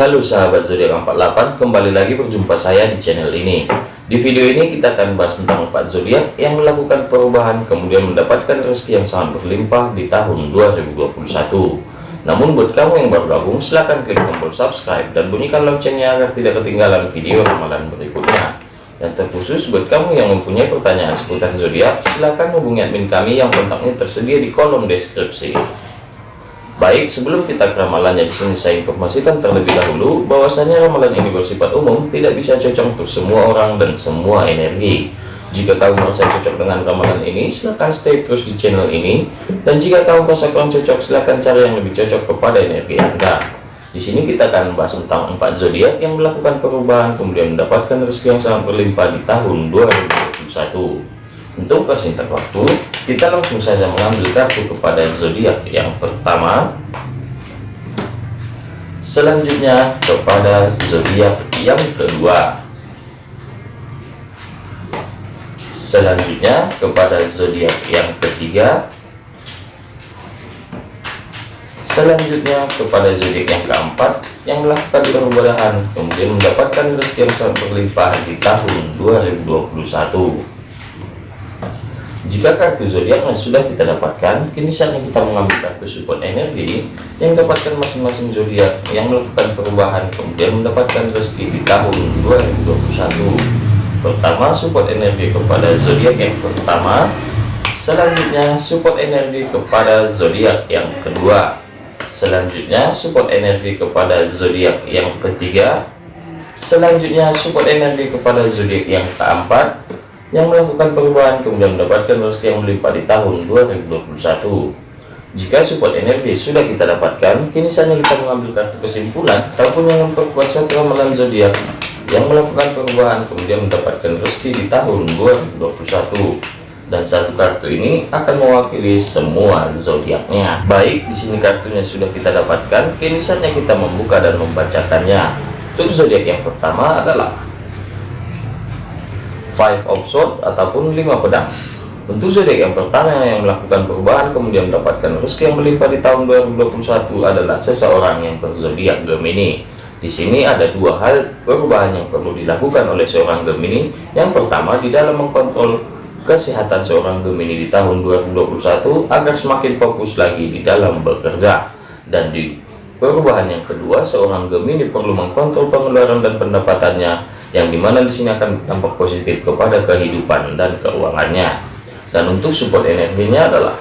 Halo sahabat zodiak 48, kembali lagi berjumpa saya di channel ini. Di video ini kita akan bahas tentang 4 zodiak yang melakukan perubahan kemudian mendapatkan rezeki yang sangat berlimpah di tahun 2021. Namun buat kamu yang baru gabung, silahkan klik tombol subscribe dan bunyikan loncengnya agar tidak ketinggalan video ramalan berikutnya. Dan terkhusus buat kamu yang mempunyai pertanyaan seputar zodiak, silahkan hubungi admin kami yang kontaknya tersedia di kolom deskripsi. Baik, sebelum kita ke ramalannya di sini saya informasikan terlebih dahulu bahwasanya ramalan ini bersifat umum, tidak bisa cocok untuk semua orang dan semua energi. Jika kamu merasa cocok dengan ramalan ini, silahkan stay terus di channel ini. Dan jika kamu merasa kurang cocok, silahkan cari yang lebih cocok kepada energi Anda. Di sini kita akan membahas tentang empat zodiak yang melakukan perubahan kemudian mendapatkan rezeki yang sangat berlimpah di tahun 2021. Untuk persingkat waktu, kita langsung saja mengambil kartu kepada zodiak yang pertama. Selanjutnya kepada zodiak yang kedua. Selanjutnya kepada zodiak yang ketiga. Selanjutnya kepada zodiak yang keempat yang melakukan perubahan kemudian mendapatkan rezeki yang sangat berlimpah di tahun 2021. Jika kartu zodiak yang sudah kita dapatkan, kini saatnya kita mengambil kartu support energi yang dapatkan masing-masing zodiak yang melakukan perubahan kemudian mendapatkan rezeki di tahun 2021. Pertama, support energi kepada zodiak yang pertama. Selanjutnya, support energi kepada zodiak yang kedua. Selanjutnya, support energi kepada zodiak yang ketiga. Selanjutnya, support energi kepada zodiak yang keempat yang melakukan perubahan kemudian mendapatkan rezeki yang melimpah di tahun 2021 jika support energi sudah kita dapatkan kini saatnya kita mengambil kartu kesimpulan ataupun yang memperkuat suatu ramalan zodiak yang melakukan perubahan kemudian mendapatkan rezeki di tahun 2021 dan satu kartu ini akan mewakili semua zodiaknya. Baik di sini kartunya sudah kita dapatkan kini saatnya kita membuka dan membacakannya. Untuk zodiak yang pertama adalah five of sword ataupun lima pedang. Untuk zodiak yang pertama yang melakukan perubahan kemudian mendapatkan rezeki yang melimpah di tahun 2021 adalah seseorang yang berzodiak Gemini. Di sini ada dua hal perubahan yang perlu dilakukan oleh seorang Gemini. Yang pertama di dalam mengkontrol kesehatan seorang Gemini di tahun 2021 agar semakin fokus lagi di dalam bekerja. Dan di perubahan yang kedua seorang Gemini perlu mengkontrol pengeluaran dan pendapatannya yang di mana di sini akan tampak positif kepada kehidupan dan keuangannya. Dan untuk support energinya adalah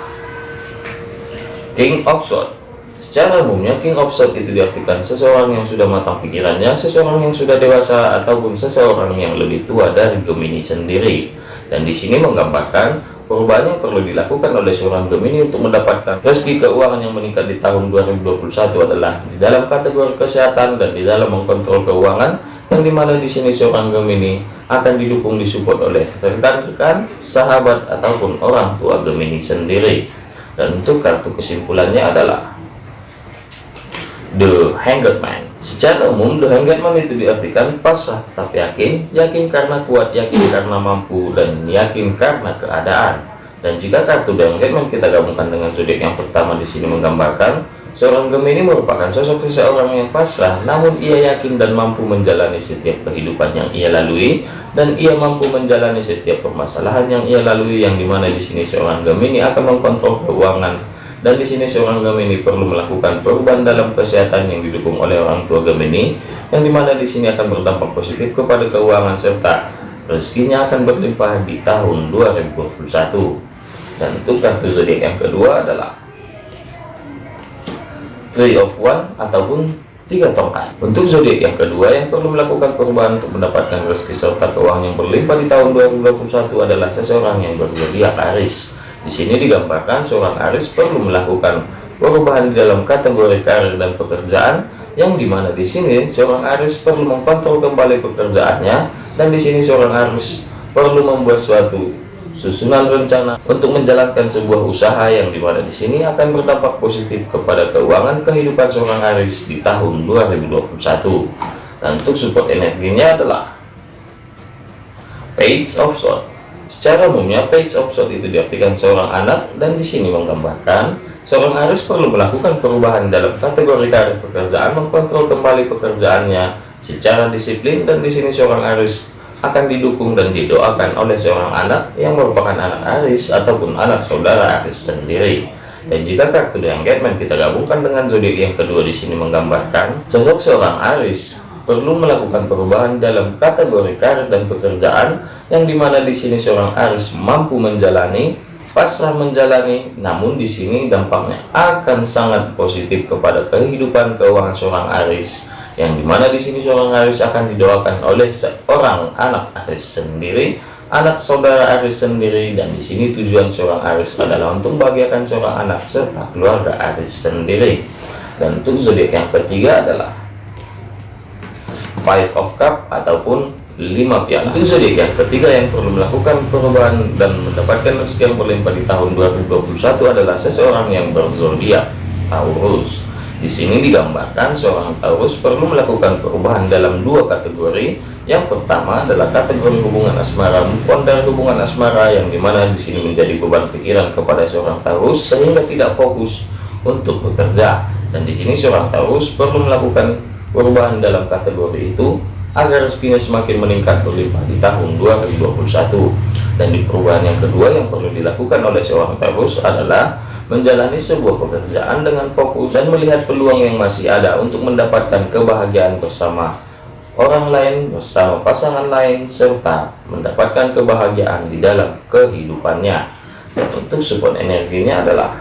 King of Swords. Secara umumnya King of Swords itu diartikan seseorang yang sudah matang pikirannya seseorang yang sudah dewasa ataupun seseorang yang lebih tua dari Gemini sendiri. Dan di sini menggambarkan perubahan yang perlu dilakukan oleh seorang Gemini untuk mendapatkan rezeki keuangan yang meningkat di tahun 2021 adalah di dalam kategori kesehatan dan di dalam mengkontrol keuangan yang di mana di sini seorang Gemini akan didukung disupport oleh rekan-rekan sahabat ataupun orang tua Gemini sendiri. Dan untuk kartu kesimpulannya adalah The Hanged Man. Secara umum The Hanged Man itu diartikan pasrah tapi yakin yakin karena kuat yakin karena mampu dan yakin karena keadaan. Dan jika kartu The Hanged Man kita gabungkan dengan zodiak yang pertama di sini menggambarkan Seorang Gemini merupakan sosok seseorang yang pasrah, namun ia yakin dan mampu menjalani setiap kehidupan yang ia lalui, dan ia mampu menjalani setiap permasalahan yang ia lalui, yang di mana di sini seorang Gemini akan mengkontrol keuangan, dan di sini seorang Gemini perlu melakukan perubahan dalam kesehatan yang didukung oleh orang tua Gemini, yang di mana di sini akan berdampak positif kepada keuangan serta rezekinya akan berlimpah di tahun 2021. Dan untuk kartu zodiak yang kedua adalah three of one ataupun tiga tongkat. Untuk zodiak yang kedua yang perlu melakukan perubahan untuk mendapatkan rezeki serta keuangan yang berlimpah di tahun 2021 adalah seseorang yang berzodiak Aris di sini digambarkan seorang Aris perlu melakukan perubahan di dalam kategori karir dan pekerjaan yang di mana di sini seorang Aris perlu mengkontrol kembali pekerjaannya dan di sini seorang Aris perlu membuat suatu susunan rencana untuk menjalankan sebuah usaha yang di mana di sini akan berdampak positif kepada keuangan kehidupan seorang Aris di tahun 2021 dan untuk support energinya adalah page of sword. Secara umumnya page of sword itu diartikan seorang anak dan di sini menggambarkan seorang Aris perlu melakukan perubahan dalam kategori karir pekerjaan, mengkontrol kembali pekerjaannya secara disiplin, dan di sini seorang Aris akan didukung dan didoakan oleh seorang anak yang merupakan anak Aris ataupun anak saudara Aris sendiri. Dan jika kartu The Engagement kita gabungkan dengan zodiak yang kedua di sini menggambarkan sosok seorang Aris perlu melakukan perubahan dalam kategori karir dan pekerjaan yang di mana di sini seorang Aris mampu menjalani pasrah menjalani namun di sini dampaknya akan sangat positif kepada kehidupan keuangan seorang Aris yang di mana di sini seorang Aris akan didoakan oleh seorang anak Aris sendiri anak saudara Aris sendiri dan di sini tujuan seorang Aris adalah untuk membahagiakan seorang anak serta keluarga Aris sendiri. Dan untuk zodiak yang ketiga adalah five of cup ataupun lima piala. Itu zodiak yang ketiga yang perlu melakukan perubahan dan mendapatkan rezeki yang berlimpah di tahun 2021 adalah seseorang yang berzodiak Taurus di sini digambarkan seorang Taurus perlu melakukan perubahan dalam dua kategori. Yang pertama adalah kategori hubungan asmara, move dari hubungan asmara yang di mana di sini menjadi beban pikiran kepada seorang Taurus sehingga tidak fokus untuk bekerja. Dan di sini seorang Taurus perlu melakukan perubahan dalam kategori itu agar rezekinya semakin meningkat berlimpah di tahun 2021. Dan di perubahan yang kedua yang perlu dilakukan oleh seorang Taurus adalah menjalani sebuah pekerjaan dengan fokus dan melihat peluang yang masih ada untuk mendapatkan kebahagiaan bersama orang lain, bersama pasangan lain, serta mendapatkan kebahagiaan di dalam kehidupannya. Untuk support energinya adalah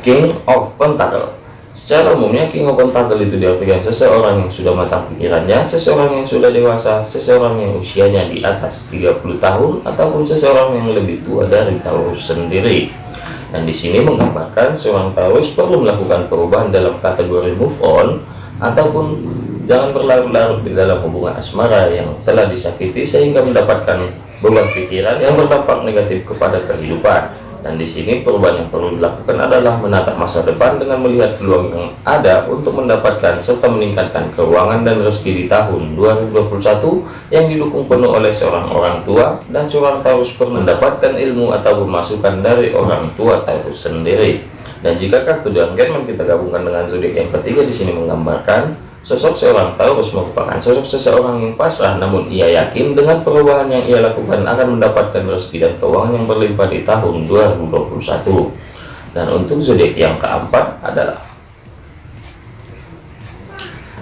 King of Pentacle Secara umumnya King of Pentacle itu diartikan seseorang yang sudah matang pikirannya, seseorang yang sudah dewasa, seseorang yang usianya di atas 30 tahun, ataupun seseorang yang lebih tua dari Taurus sendiri. Dan di sini menggambarkan seorang Taurus perlu melakukan perubahan dalam kategori move on, ataupun jangan berlarut-larut di dalam hubungan asmara yang telah disakiti sehingga mendapatkan beban pikiran yang berdampak negatif kepada kehidupan dan di sini perubahan yang perlu dilakukan adalah menatap masa depan dengan melihat peluang yang ada untuk mendapatkan serta meningkatkan keuangan dan rezeki di tahun 2021 yang didukung penuh oleh seorang orang tua dan seorang Taurus perlu mendapatkan ilmu atau masukan dari orang tua Taurus sendiri. Dan jika kartu dan German kita gabungkan dengan zodiak yang ketiga di sini menggambarkan Sosok seorang Taurus merupakan sosok seseorang yang pasrah, namun ia yakin dengan perubahan yang ia lakukan akan mendapatkan rezeki dan keuangan yang berlimpah di tahun 2021. Dan untuk zodiak yang keempat adalah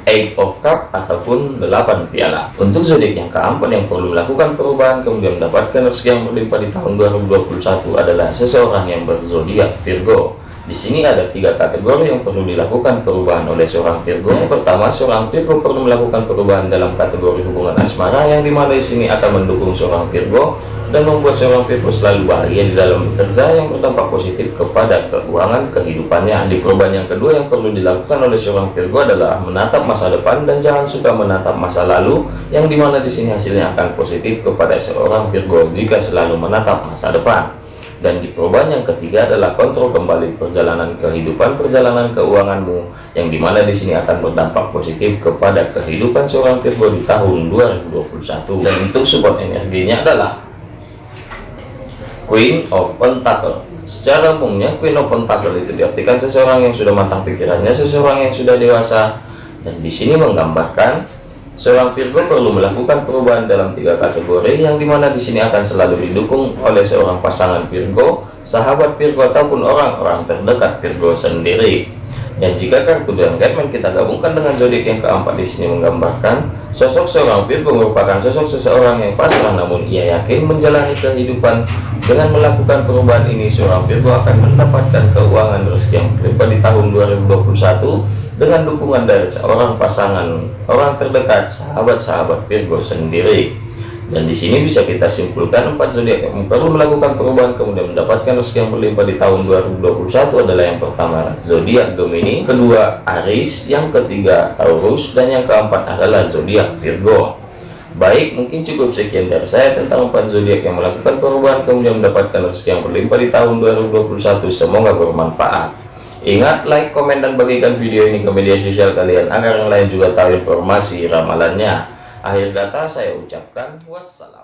Eight of Cup ataupun delapan piala. Untuk zodiak yang keempat yang perlu melakukan perubahan kemudian mendapatkan rezeki yang berlimpah di tahun 2021 adalah seseorang yang berzodiak Virgo. Di sini ada tiga kategori yang perlu dilakukan perubahan oleh seorang Virgo. Yang pertama, seorang Virgo perlu melakukan perubahan dalam kategori hubungan asmara yang di mana di sini akan mendukung seorang Virgo dan membuat seorang Virgo selalu bahagia di dalam bekerja yang berdampak positif kepada keuangan kehidupannya. Di perubahan yang kedua yang perlu dilakukan oleh seorang Virgo adalah menatap masa depan dan jangan suka menatap masa lalu yang di mana di sini hasilnya akan positif kepada seorang Virgo jika selalu menatap masa depan dan di perubahan yang ketiga adalah kontrol kembali perjalanan kehidupan perjalanan keuanganmu yang di mana di sini akan berdampak positif kepada kehidupan seorang Virgo di tahun 2021 dan untuk support energinya adalah Queen of Pentacle. Secara umumnya Queen of Pentacle itu diartikan seseorang yang sudah matang pikirannya seseorang yang sudah dewasa dan di sini menggambarkan Seorang Virgo perlu melakukan perubahan dalam tiga kategori yang di mana di sini akan selalu didukung oleh seorang pasangan Virgo, sahabat Virgo ataupun orang-orang terdekat Virgo sendiri. Dan jika kartu dan Guideman kita gabungkan dengan zodiak yang keempat di sini menggambarkan sosok seorang Virgo merupakan sosok seseorang yang pasrah namun ia yakin menjalani kehidupan dengan melakukan perubahan ini seorang Virgo akan mendapatkan keuangan rezeki yang berlimpah di tahun 2021 dengan dukungan dari seorang pasangan orang terdekat sahabat-sahabat Virgo sendiri dan di sini bisa kita simpulkan empat zodiak yang perlu melakukan perubahan kemudian mendapatkan rezeki yang berlimpah di tahun 2021 adalah yang pertama zodiak Gemini kedua Aries yang ketiga Taurus dan yang keempat adalah zodiak Virgo. Baik mungkin cukup sekian dari saya tentang empat zodiak yang melakukan perubahan kemudian mendapatkan rezeki yang berlimpah di tahun 2021 semoga bermanfaat. Ingat like, komen, dan bagikan video ini ke media sosial kalian agar yang lain juga tahu informasi ramalannya. Akhir kata saya ucapkan wassalam.